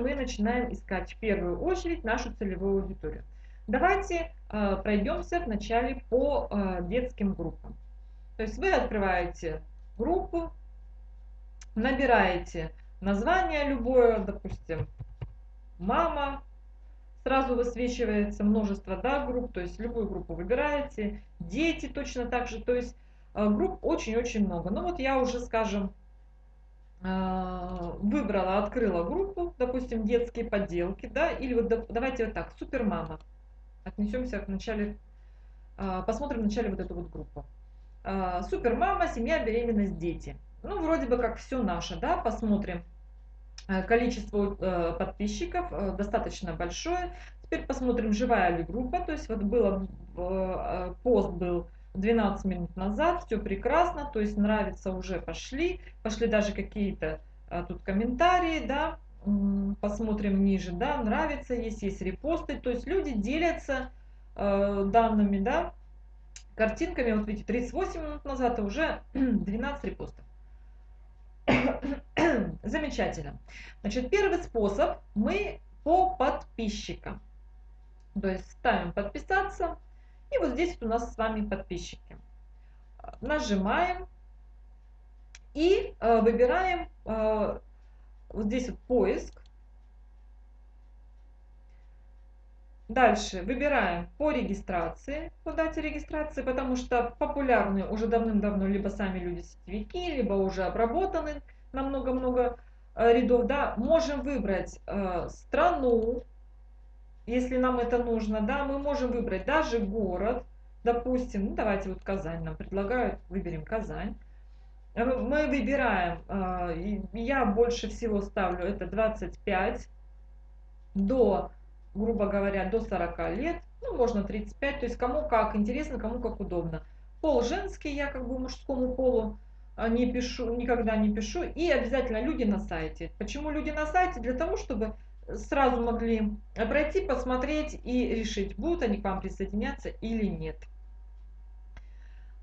мы начинаем искать в первую очередь нашу целевую аудиторию? Давайте э, пройдемся вначале по э, детским группам. То есть вы открываете группу, набираете название любое, допустим, мама, сразу высвечивается множество да, групп, то есть любую группу выбираете, дети точно так же, то есть э, групп очень-очень много. Ну вот я уже, скажем, выбрала, открыла группу, допустим, детские поделки, да, или вот давайте вот так, супермама. Отнесемся к начале, э, посмотрим в начале вот эту вот группу. Супермама, семья, беременность, дети. Ну, вроде бы как все наше, да, посмотрим. Э, количество э, подписчиков э, достаточно большое. Теперь посмотрим, живая ли группа. То есть вот было, пост был 12 минут назад, все прекрасно, то есть нравится уже пошли, пошли даже какие-то тут комментарии, да, посмотрим ниже, да, нравится, есть, есть репосты, то есть люди делятся данными, да, картинками, вот видите, 38 минут назад, а уже 12 репостов. Замечательно. Значит, первый способ мы по подписчикам. То есть ставим подписаться. И вот здесь у нас с вами подписчики. Нажимаем и э, выбираем э, вот здесь вот поиск. Дальше выбираем по регистрации, по дате регистрации, потому что популярны уже давным-давно либо сами люди-сетевики, либо уже обработаны на много-много э, рядов. Да. Можем выбрать э, страну, если нам это нужно. Да. Мы можем выбрать даже город, допустим, ну, давайте вот Казань нам предлагают, выберем Казань. Э, мы выбираем, э, я больше всего ставлю это 25 до грубо говоря, до 40 лет, ну, можно 35, то есть кому как интересно, кому как удобно. Пол женский, я как бы мужскому полу а, не пишу, никогда не пишу. И обязательно люди на сайте. Почему люди на сайте? Для того, чтобы сразу могли пройти, посмотреть и решить, будут они к вам присоединяться или нет.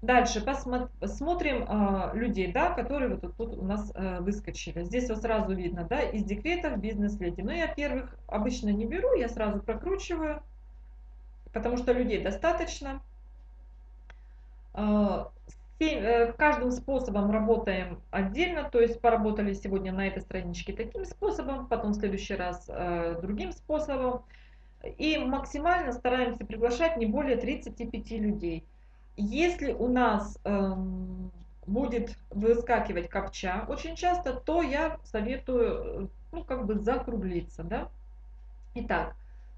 Дальше посмотрим э, людей, да, которые вот тут у нас э, выскочили. Здесь вот сразу видно, да, из декретов бизнес-леди. Но я первых обычно не беру, я сразу прокручиваю, потому что людей достаточно. Э, э, каждым способом работаем отдельно, то есть поработали сегодня на этой страничке таким способом, потом в следующий раз э, другим способом. И максимально стараемся приглашать не более 35 людей. Если у нас эм, будет выскакивать копча очень часто, то я советую, ну, как бы закруглиться, да. Итак,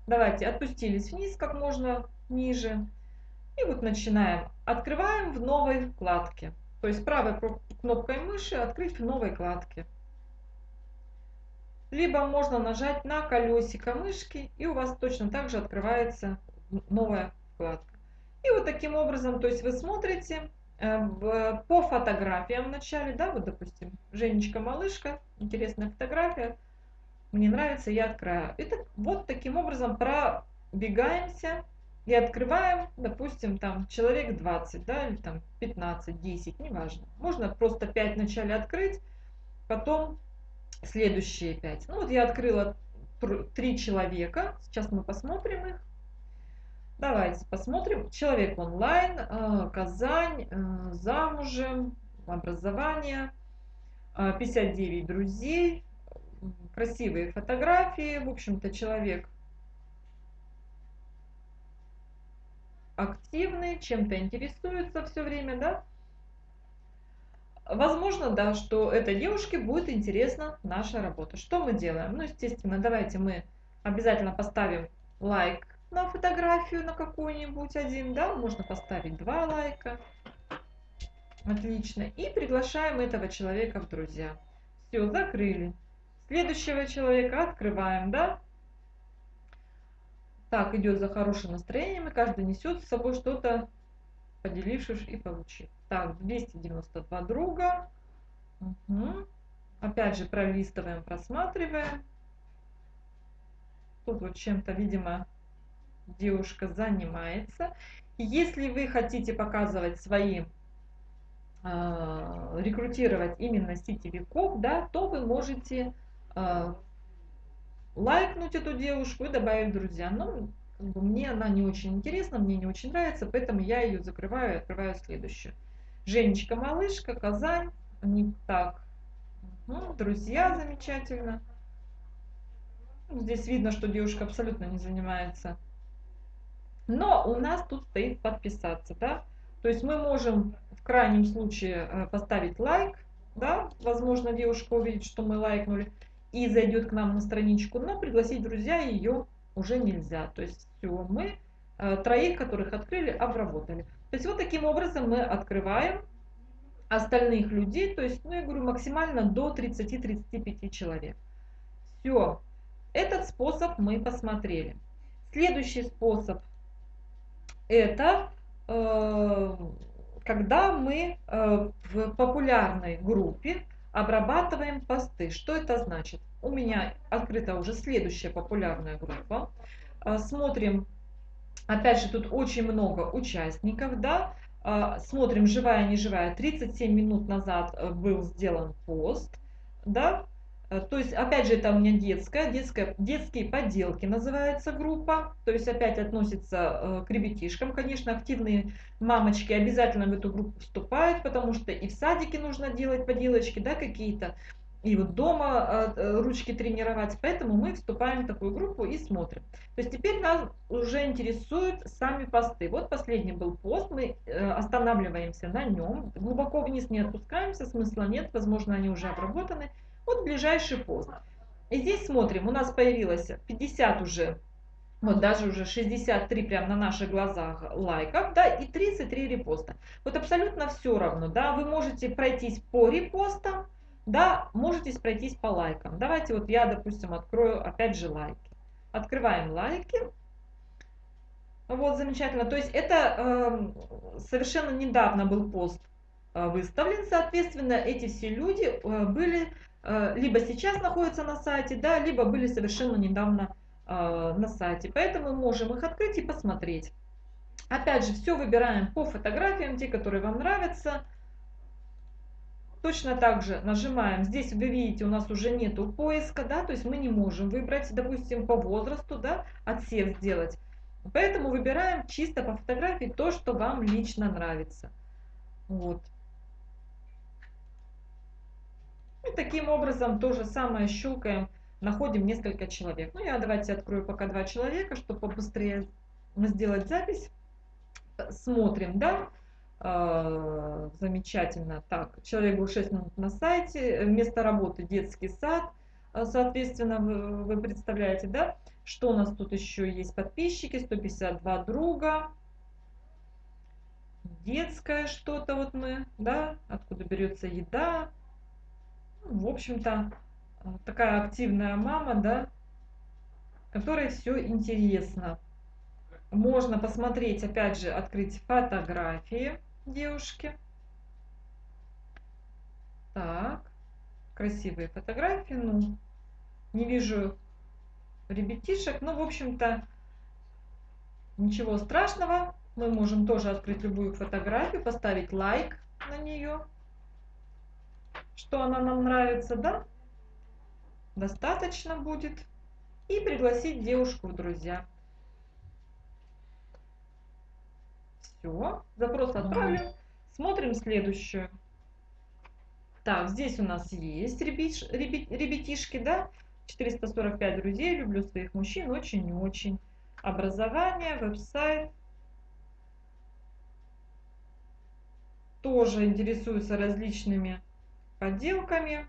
давайте отпустились вниз как можно ниже. И вот начинаем. Открываем в новой вкладке. То есть правой кнопкой мыши открыть в новой вкладке. Либо можно нажать на колесико мышки, и у вас точно так же открывается новая вкладка. И вот таким образом, то есть вы смотрите э, по фотографиям вначале, да, вот допустим, Женечка-малышка, интересная фотография, мне нравится, я открываю. И так, вот таким образом пробегаемся и открываем, допустим, там человек 20, да, или там 15, 10, неважно. Можно просто 5 вначале открыть, потом следующие 5. Ну вот я открыла 3 человека, сейчас мы посмотрим их. Давайте посмотрим. Человек онлайн, э, Казань, э, замужем, образование, 59 э, друзей, красивые фотографии. В общем-то, человек активный, чем-то интересуется все время, да? Возможно, да, что этой девушке будет интересна наша работа. Что мы делаем? Ну, естественно, давайте мы обязательно поставим лайк на фотографию на какую-нибудь один, да, можно поставить два лайка. Отлично. И приглашаем этого человека в друзья. Все, закрыли. Следующего человека открываем, да. Так, идет за хорошим настроением, и каждый несет с собой что-то, поделившись и получив. Так, 292 друга. Угу. Опять же, пролистываем, просматриваем. Тут вот чем-то, видимо, девушка занимается. Если вы хотите показывать свои э, рекрутировать именно сетевиков, да, то вы можете э, лайкнуть эту девушку и добавить друзья. Но как бы, мне она не очень интересна, мне не очень нравится, поэтому я ее закрываю и открываю следующую. Женечка Малышка, Казань, не так. Угу, друзья, замечательно. Здесь видно, что девушка абсолютно не занимается. Но у нас тут стоит подписаться, да. То есть мы можем в крайнем случае э, поставить лайк, да, возможно, девушка увидит, что мы лайкнули, и зайдет к нам на страничку, но пригласить друзья ее уже нельзя. То есть все, мы э, троих, которых открыли, обработали. То есть вот таким образом мы открываем остальных людей, то есть, ну я говорю, максимально до 30-35 человек. Все, этот способ мы посмотрели. Следующий способ это э, когда мы э, в популярной группе обрабатываем посты. Что это значит? У меня открыта уже следующая популярная группа. Э, смотрим, опять же, тут очень много участников, да, э, смотрим, живая, не живая. 37 минут назад был сделан пост, да, то есть, опять же, это у меня детская, детская, детские поделки называется группа. То есть, опять относится к ребятишкам. Конечно, активные мамочки обязательно в эту группу вступают, потому что и в садике нужно делать поделочки, да, какие-то и вот дома э, э, ручки тренировать. Поэтому мы вступаем в такую группу и смотрим. То есть теперь нас уже интересуют сами посты. Вот последний был пост, мы э, останавливаемся на нем, глубоко вниз не опускаемся, смысла нет, возможно они уже обработаны. Вот ближайший пост. И здесь смотрим, у нас появилось 50 уже, вот даже уже 63 прям на наших глазах лайков, да, и 33 репоста. Вот абсолютно все равно, да, вы можете пройтись по репостам, да, можете пройтись по лайкам. Давайте вот я, допустим, открою опять же лайки. Открываем лайки. Вот, замечательно. То есть это э, совершенно недавно был пост э, выставлен. Соответственно, эти все люди э, были либо сейчас находятся на сайте, да, либо были совершенно недавно э, на сайте. Поэтому можем их открыть и посмотреть. Опять же, все выбираем по фотографиям, те, которые вам нравятся. Точно так же нажимаем, здесь вы видите, у нас уже нету поиска, да, то есть мы не можем выбрать, допустим, по возрасту, да, отсев сделать. Поэтому выбираем чисто по фотографии то, что вам лично нравится. Вот. И таким образом то же самое щелкаем, находим несколько человек. Ну, я давайте открою пока два человека, чтобы побыстрее сделать запись. Смотрим, да. А, замечательно. Так, человек был 6 минут на сайте, место работы детский сад, а, соответственно, вы, вы представляете, да? Что у нас тут еще есть? Подписчики, 152 друга, детское что-то вот мы, да, откуда берется еда. В общем-то, такая активная мама, да, которой все интересно. Можно посмотреть, опять же, открыть фотографии девушки. Так, красивые фотографии. Ну, не вижу ребятишек. Ну, в общем-то, ничего страшного. Мы можем тоже открыть любую фотографию, поставить лайк на нее, что она нам нравится, да? Достаточно будет. И пригласить девушку в друзья. Все, запрос отправлен. Смотрим следующую. Так, здесь у нас есть ребят, ребят, ребятишки, да? 445 друзей, люблю своих мужчин очень и очень. Образование, веб-сайт. Тоже интересуются различными поделками,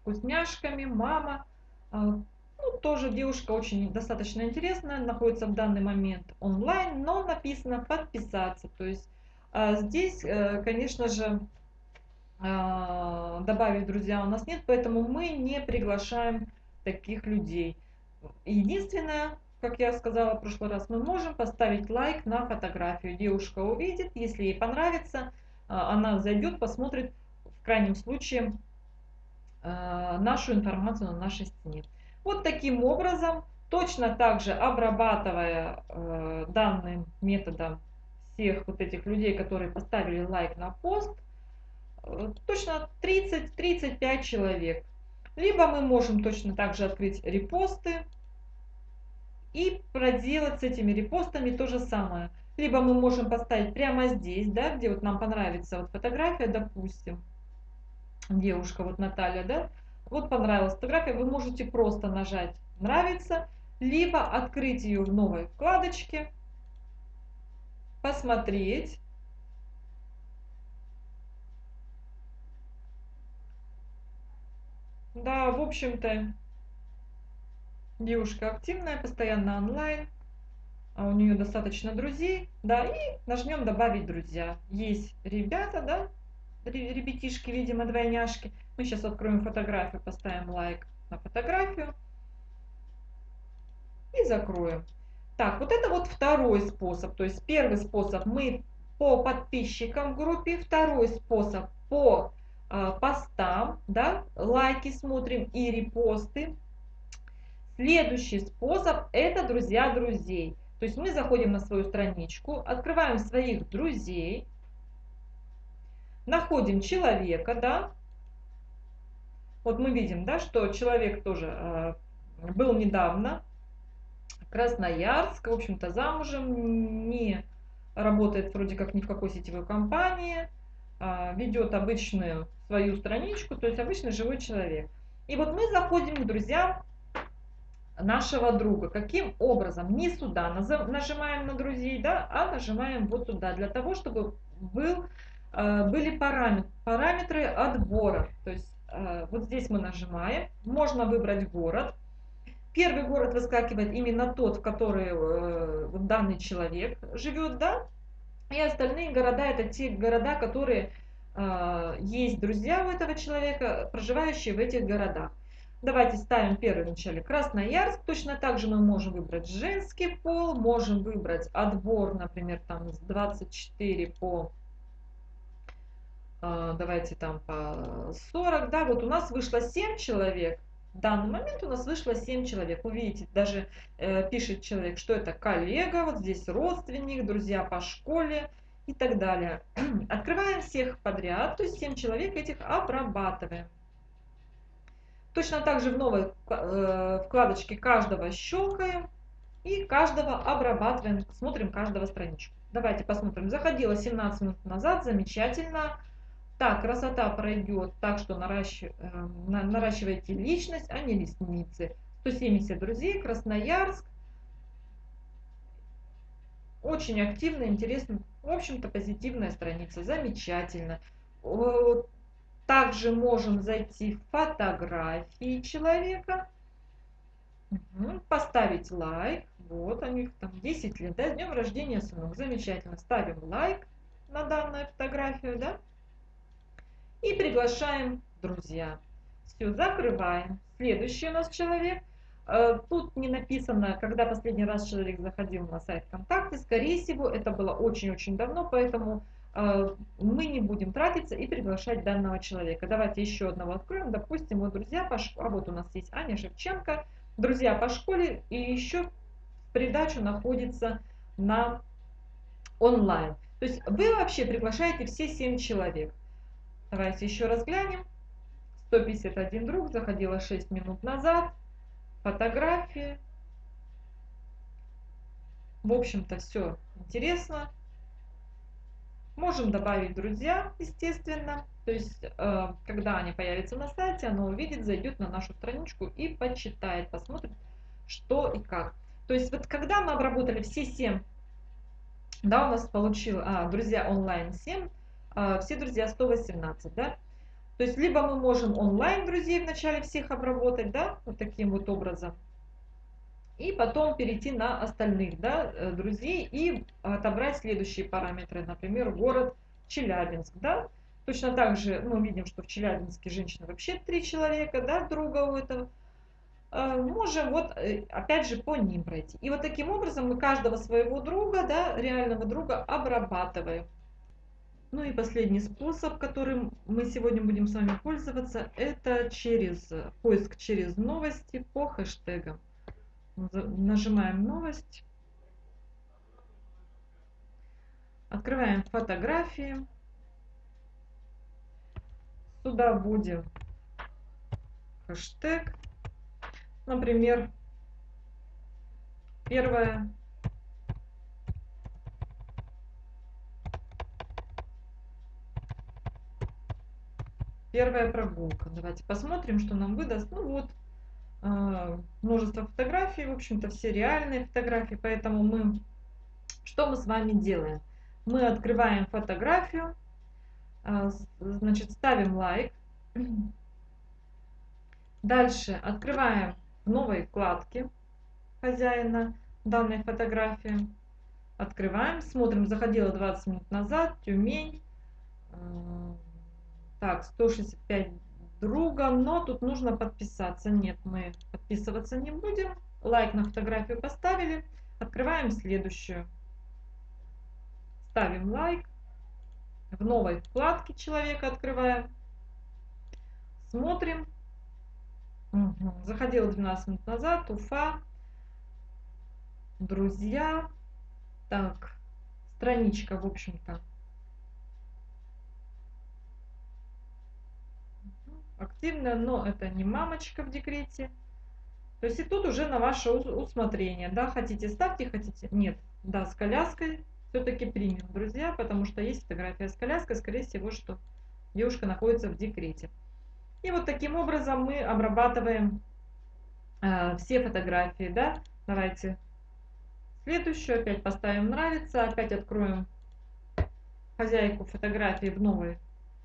вкусняшками, мама. А, ну, тоже девушка очень достаточно интересная, находится в данный момент онлайн, но написано подписаться. То есть а, здесь, э, конечно же, а, добавить друзья у нас нет, поэтому мы не приглашаем таких людей. Единственное, как я сказала в прошлый раз, мы можем поставить лайк на фотографию. Девушка увидит, если ей понравится, она зайдет, посмотрит, в крайнем случае, нашу информацию на нашей стене. Вот таким образом, точно так же обрабатывая э, данным методом всех вот этих людей, которые поставили лайк на пост, э, точно 30-35 человек. Либо мы можем точно так же открыть репосты и проделать с этими репостами то же самое. Либо мы можем поставить прямо здесь, да, где вот нам понравится вот фотография, допустим, девушка, вот Наталья, да, вот понравилась фотография, вы можете просто нажать «Нравится», либо открыть ее в новой вкладочке, посмотреть. Да, в общем-то, девушка активная, постоянно онлайн, а у нее достаточно друзей, да, и нажмем «Добавить друзья». Есть ребята, да, ребятишки, видимо, двойняшки. Мы сейчас откроем фотографию, поставим лайк на фотографию и закроем. Так, вот это вот второй способ. То есть первый способ мы по подписчикам в группе, второй способ по э, постам, да, лайки смотрим и репосты. Следующий способ это друзья друзей. То есть мы заходим на свою страничку, открываем своих друзей, находим человека, да, вот мы видим, да, что человек тоже э, был недавно, Красноярск, в общем-то, замужем, не работает вроде как ни в какой сетевой компании, э, ведет обычную свою страничку, то есть обычный живой человек. И вот мы заходим к друзьям нашего друга. Каким образом? Не сюда нажимаем на друзей, да, а нажимаем вот сюда, для того, чтобы был были параметры, параметры отбора. То есть э, вот здесь мы нажимаем, можно выбрать город. Первый город выскакивает именно тот, в который э, вот данный человек живет, да, и остальные города это те города, которые есть друзья у этого человека, проживающие в этих городах. Давайте ставим первый вначале Красноярск. Точно так же мы можем выбрать женский пол, можем выбрать отбор, например, там с 24 по давайте там по 40, да, вот у нас вышло 7 человек, в данный момент у нас вышло 7 человек. Вы видите, даже э, пишет человек, что это коллега, вот здесь родственник, друзья по школе и так далее. Открываем всех подряд, то есть 7 человек этих обрабатываем. Точно так же в новой э, вкладочке каждого щелкаем и каждого обрабатываем, смотрим каждого страничку. Давайте посмотрим. Заходила 17 минут назад, замечательно. Так, красота пройдет так, что наращ... Э, наращивайте личность, а не ресницы. 170 друзей, Красноярск. Очень активно, интересно. В общем-то, позитивная страница. Замечательно. Также можем зайти в фотографии человека. Поставить лайк. Вот они там 10 лет. Да, днем рождения, сынок. Замечательно. Ставим лайк на данную фотографию, да и приглашаем друзья. Все, закрываем. Следующий у нас человек. Э, тут не написано, когда последний раз человек заходил на сайт ВКонтакте. Скорее всего, это было очень-очень давно, поэтому э, мы не будем тратиться и приглашать данного человека. Давайте еще одного откроем. Допустим, вот друзья по школе. А вот у нас есть Аня Шевченко. Друзья по школе. И еще в придачу находится на онлайн. То есть вы вообще приглашаете все 7 человек. Давайте еще раз глянем. 151 друг, заходила 6 минут назад. Фотографии. В общем-то, все интересно. Можем добавить друзья, естественно. То есть, э, когда они появятся на сайте, она увидит, зайдет на нашу страничку и почитает, посмотрит, что и как. То есть, вот когда мы обработали все 7, да, у нас получил, а, друзья онлайн 7, а, все друзья 118, да. То есть либо мы можем онлайн друзей вначале всех обработать, да, вот таким вот образом, и потом перейти на остальных, да, э, друзей и отобрать следующие параметры, например, город Челябинск, да. Точно так же мы видим, что в Челябинске женщина вообще три человека, да, друга у этого. А, можем вот э, опять же по ним пройти. И вот таким образом мы каждого своего друга, да, реального друга обрабатываем. Ну и последний способ, которым мы сегодня будем с вами пользоваться, это через поиск через новости по хэштегам. Нажимаем новость. Открываем фотографии. Сюда будем хэштег, например, первое первая прогулка. Давайте посмотрим, что нам выдаст. Ну вот, а, множество фотографий, в общем-то все реальные фотографии, поэтому мы, что мы с вами делаем? Мы открываем фотографию, а, значит, ставим лайк, дальше открываем в новой вкладке хозяина данной фотографии, открываем, смотрим, заходила 20 минут назад, Тюмень, а, так, 165 друга, но тут нужно подписаться. Нет, мы подписываться не будем. Лайк на фотографию поставили. Открываем следующую. Ставим лайк. В новой вкладке человека открываем. Смотрим. Угу. Заходила 12 минут назад. Уфа. Друзья. Так, страничка, в общем-то, активная, но это не мамочка в декрете. То есть и тут уже на ваше усмотрение, да, хотите ставьте, хотите, нет, да, с коляской все-таки примем, друзья, потому что есть фотография с коляской, скорее всего, что девушка находится в декрете. И вот таким образом мы обрабатываем э, все фотографии, да, давайте следующую, опять поставим нравится, опять откроем хозяйку фотографии в новой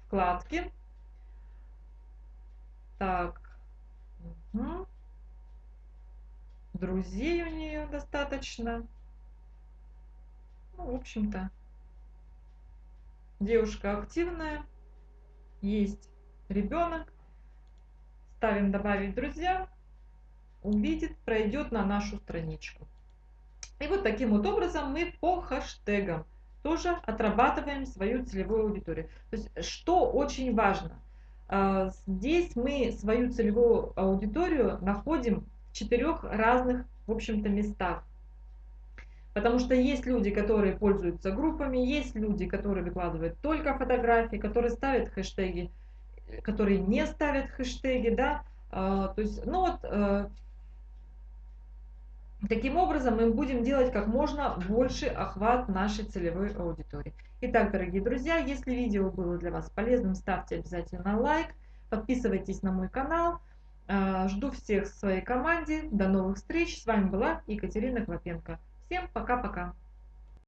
вкладке. Так. Угу. Друзей у нее достаточно. Ну, в общем-то, девушка активная. Есть ребенок. Ставим добавить друзья. Увидит, пройдет на нашу страничку. И вот таким вот образом мы по хэштегам тоже отрабатываем свою целевую аудиторию. То есть, что очень важно, здесь мы свою целевую аудиторию находим в четырех разных, в общем-то, местах. Потому что есть люди, которые пользуются группами, есть люди, которые выкладывают только фотографии, которые ставят хэштеги, которые не ставят хэштеги, да. А, то есть, ну вот, э, Таким образом, мы будем делать как можно больше охват нашей целевой аудитории. Итак, дорогие друзья, если видео было для вас полезным, ставьте обязательно лайк, подписывайтесь на мой канал. А, жду всех в своей команде. До новых встреч. С вами была Екатерина Клопенко. Всем пока-пока.